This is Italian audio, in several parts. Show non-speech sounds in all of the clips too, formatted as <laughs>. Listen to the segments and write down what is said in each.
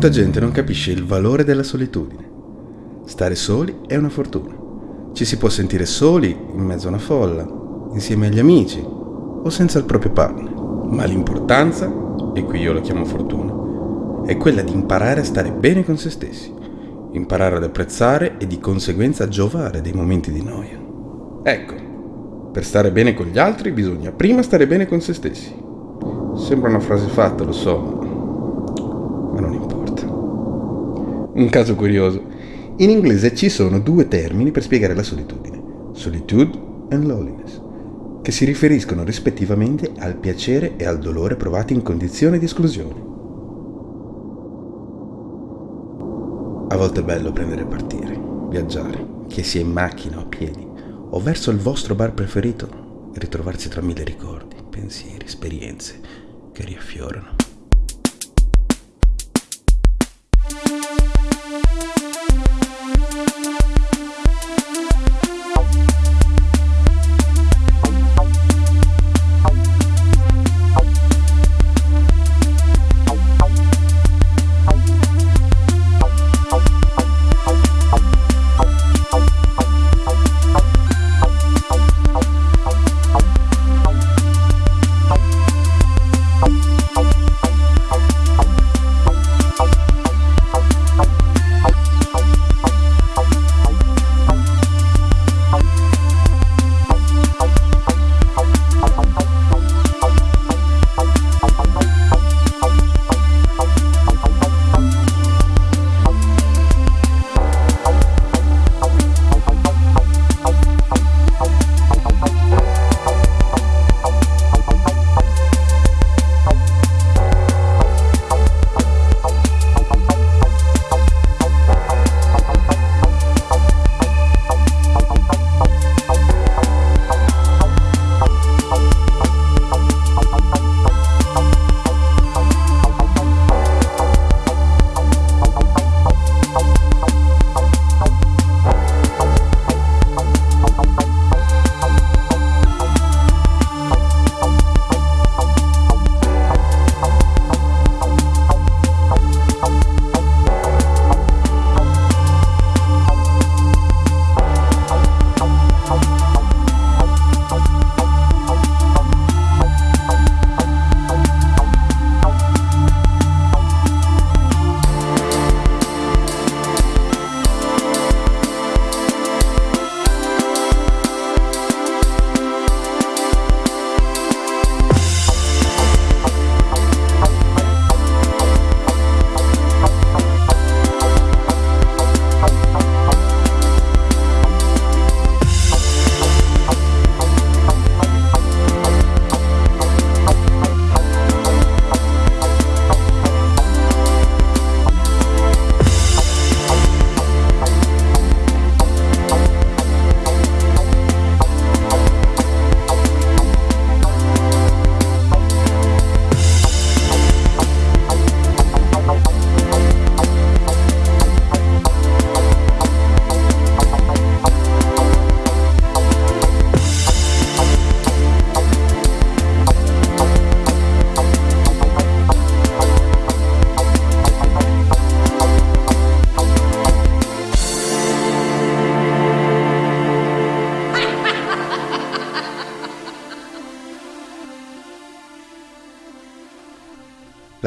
Molta gente non capisce il valore della solitudine. Stare soli è una fortuna. Ci si può sentire soli in mezzo a una folla, insieme agli amici o senza il proprio partner. Ma l'importanza, e qui io la chiamo fortuna, è quella di imparare a stare bene con se stessi, imparare ad apprezzare e di conseguenza giovare dei momenti di noia. Ecco, per stare bene con gli altri bisogna prima stare bene con se stessi. Sembra una frase fatta, lo so, ma non importa. Un caso curioso. In inglese ci sono due termini per spiegare la solitudine. Solitude and loneliness, che si riferiscono rispettivamente al piacere e al dolore provati in condizioni di esclusione. A volte è bello prendere e partire, viaggiare, che sia in macchina o a piedi, o verso il vostro bar preferito e ritrovarsi tra mille ricordi, pensieri, esperienze che riaffiorano.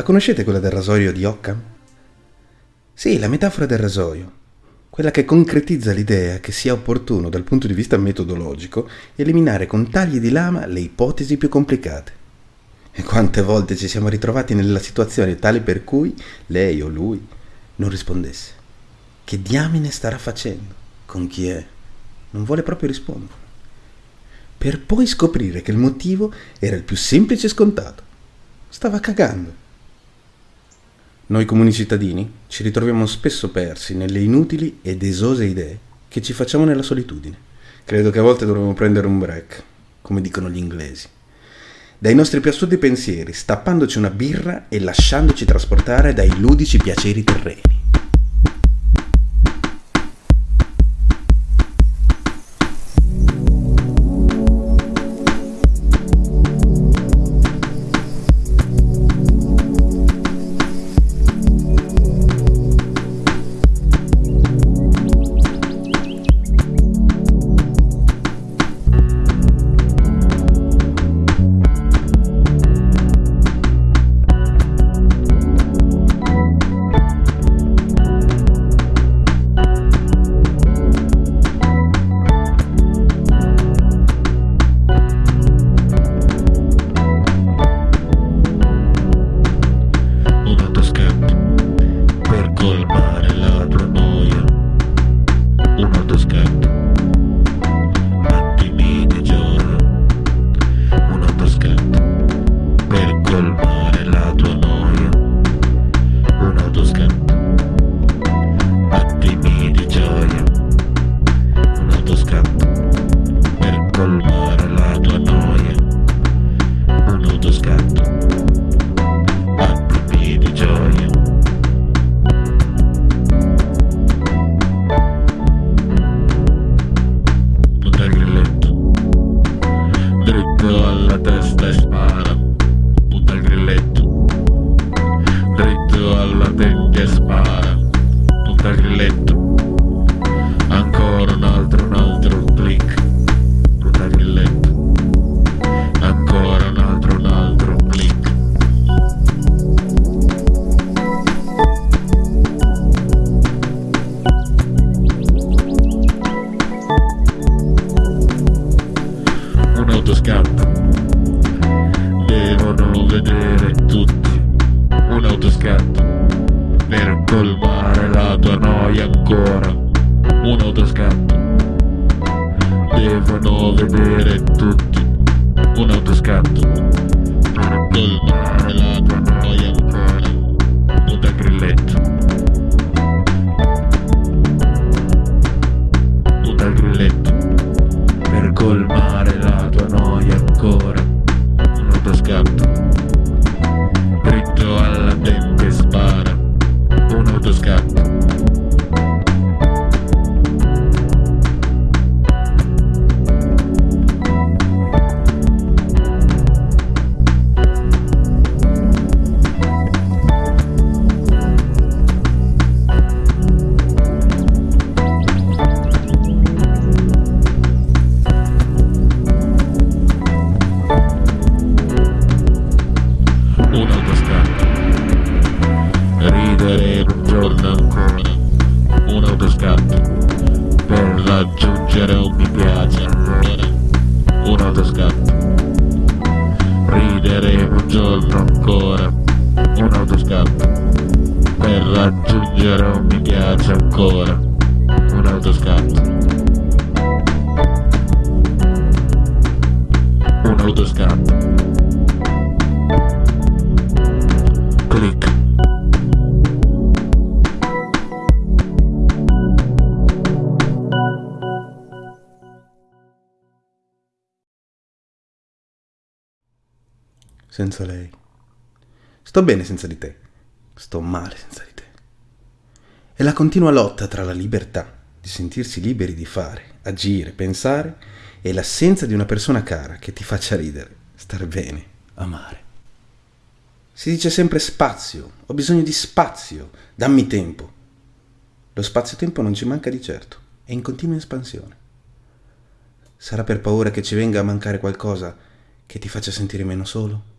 La conoscete quella del rasoio di Occam? Sì, la metafora del rasoio, quella che concretizza l'idea che sia opportuno dal punto di vista metodologico eliminare con tagli di lama le ipotesi più complicate. E quante volte ci siamo ritrovati nella situazione tale per cui lei o lui non rispondesse. Che diamine starà facendo? Con chi è? Non vuole proprio rispondere. Per poi scoprire che il motivo era il più semplice e scontato. Stava cagando. Noi comuni cittadini ci ritroviamo spesso persi nelle inutili ed esose idee che ci facciamo nella solitudine. Credo che a volte dovremmo prendere un break, come dicono gli inglesi. Dai nostri più assurdi pensieri, stappandoci una birra e lasciandoci trasportare dai ludici piaceri terreni. Kyllä tästä päällä. Un mi piace ancora, un autoscatto. Ridere un giorno ancora, un autoscatto. Per raggiungere un mi piace ancora, un autoscatto. Un autoscatto. Senza lei. Sto bene senza di te. Sto male senza di te. È la continua lotta tra la libertà di sentirsi liberi di fare, agire, pensare e l'assenza di una persona cara che ti faccia ridere, star bene, amare. Si dice sempre spazio, ho bisogno di spazio, dammi tempo. Lo spazio-tempo non ci manca di certo, è in continua espansione. Sarà per paura che ci venga a mancare qualcosa che ti faccia sentire meno solo?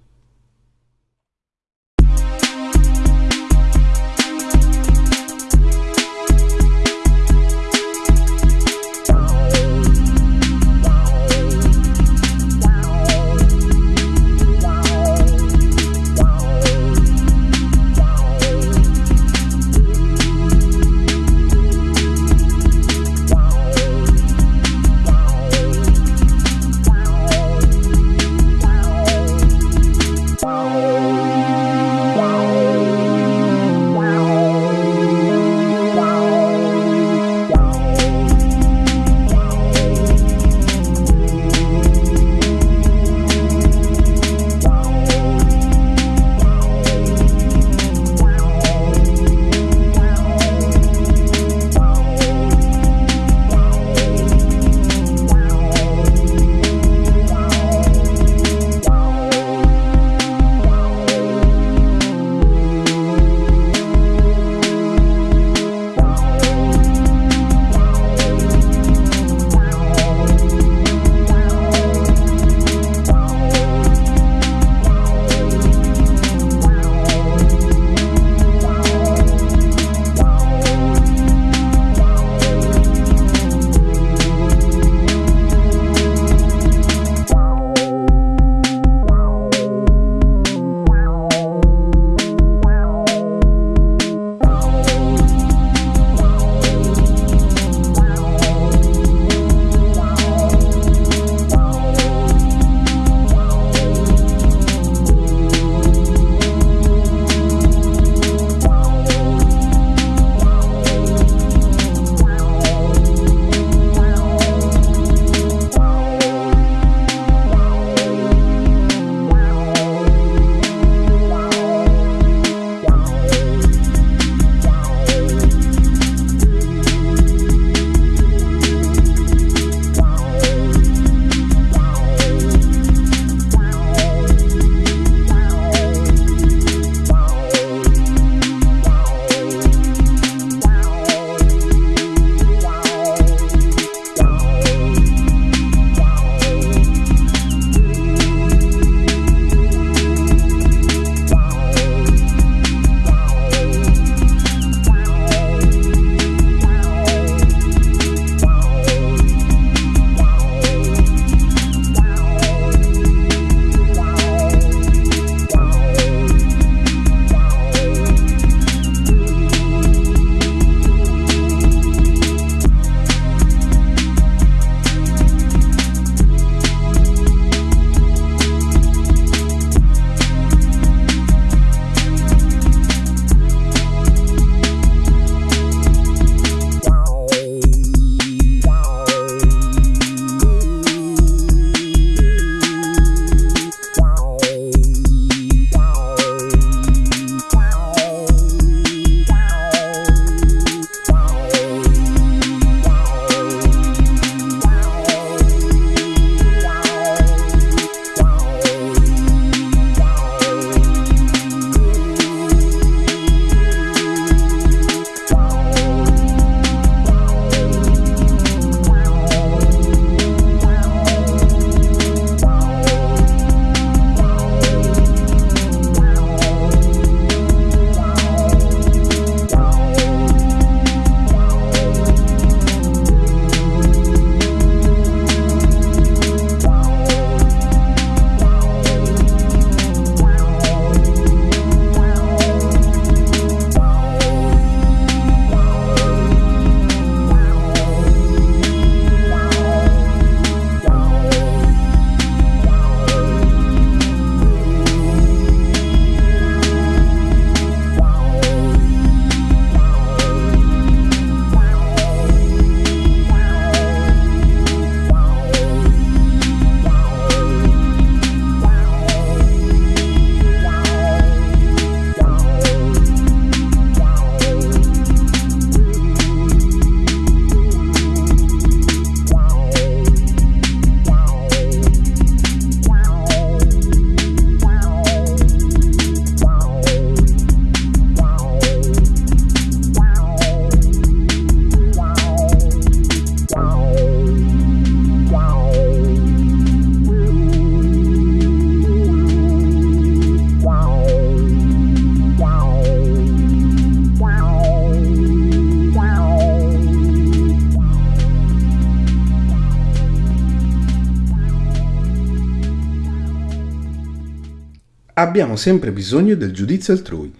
Abbiamo sempre bisogno del giudizio altrui.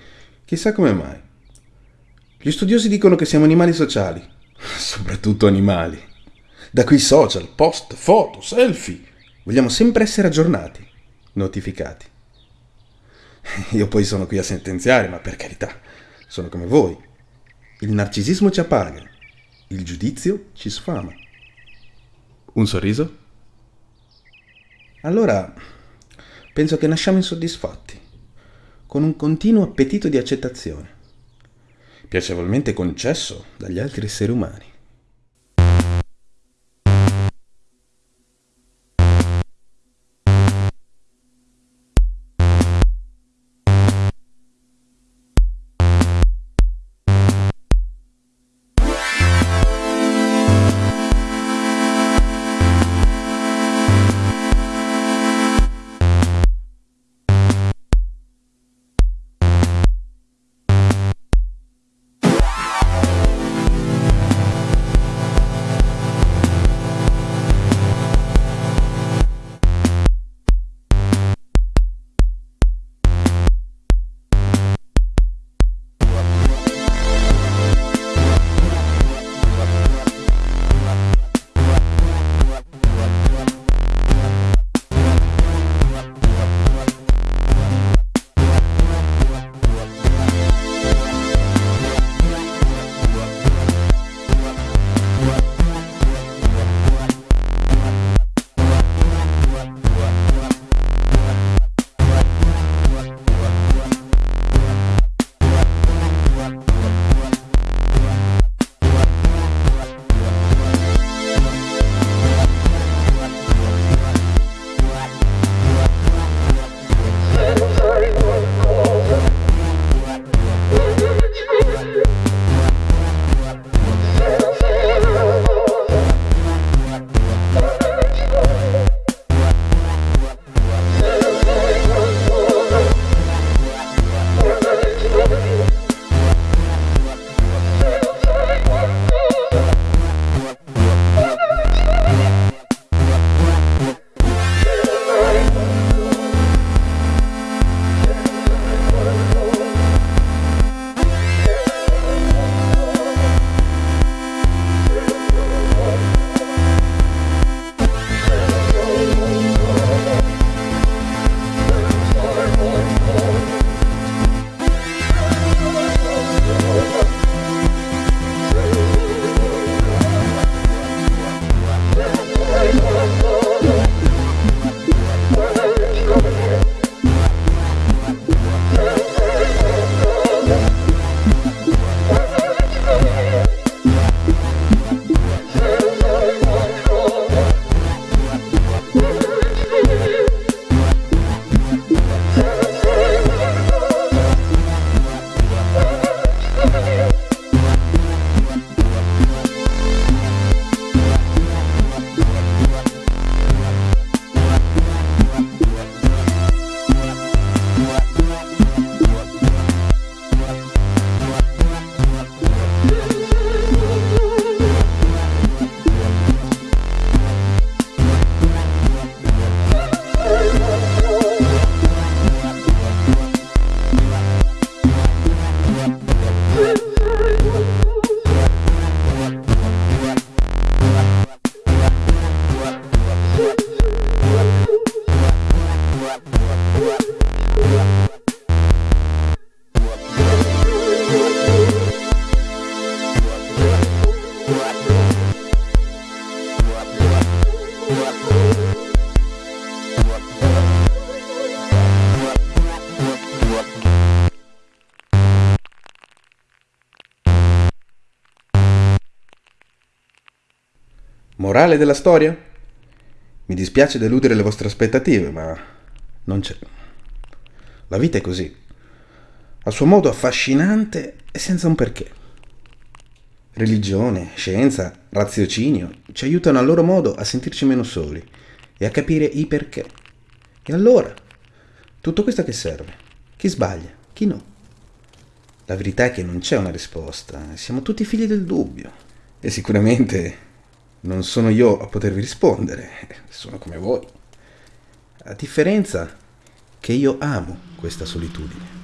Chissà come mai. Gli studiosi dicono che siamo animali sociali, <laughs> soprattutto animali. Da qui social, post, foto, selfie. Vogliamo sempre essere aggiornati, notificati. <laughs> Io poi sono qui a sentenziare, ma per carità, sono come voi. Il narcisismo ci appaga, il giudizio ci sfama. Un sorriso? Allora, penso che nasciamo insoddisfatti, con un continuo appetito di accettazione, piacevolmente concesso dagli altri esseri umani. Morale della storia? Mi dispiace deludere le vostre aspettative, ma non c'è. La vita è così, a suo modo affascinante e senza un perché. Religione, scienza, raziocinio ci aiutano a loro modo a sentirci meno soli e a capire i perché. E allora, tutto questo a che serve? Chi sbaglia? Chi no? La verità è che non c'è una risposta, siamo tutti figli del dubbio. E sicuramente non sono io a potervi rispondere, sono come voi. La differenza che io amo questa solitudine.